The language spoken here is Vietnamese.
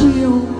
chiều